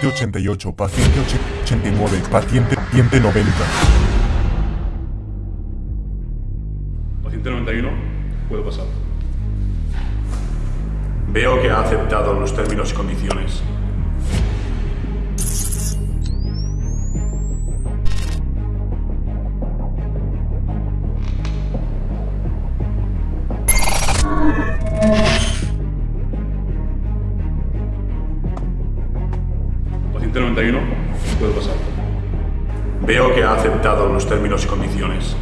paciente 88, paciente 89, paciente, paciente 90. Paciente 91, puede pasar. Veo que ha aceptado los términos y condiciones. Paciente 91, puede pasar. Veo que ha aceptado los términos y condiciones.